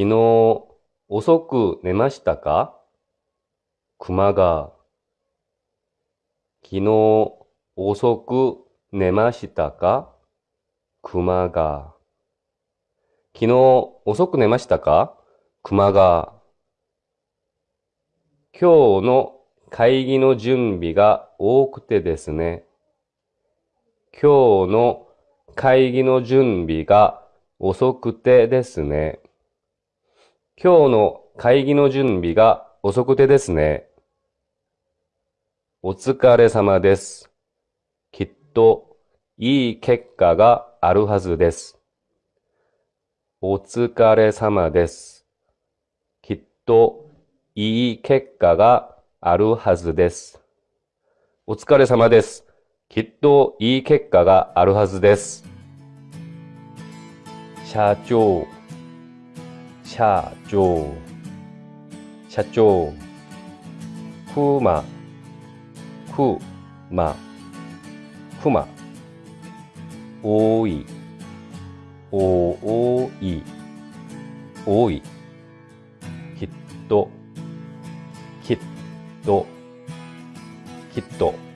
昨日遅く寝ましたか？熊が。昨日遅く寝ましたか？熊が。昨日遅く寝ましたか？熊が。今日の会議の準備が多くてですね。今日の会議の準備が遅くてですね。今日の会議の準備が遅くてですね。お疲れ様です。きっといい結果があるはずです。お疲れ様です。きっといい結果があるはずです。お疲れ様です。きっといい結果があるはずです。社長、社長、社長、くま、くま、くま、多い、多い、多い、きっと、きっと、きっと。